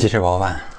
鸡翅包饭。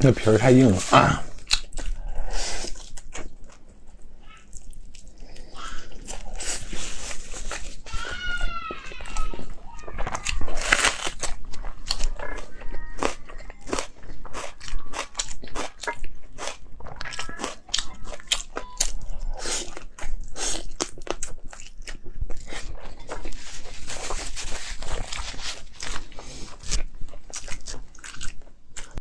那皮儿太硬了啊！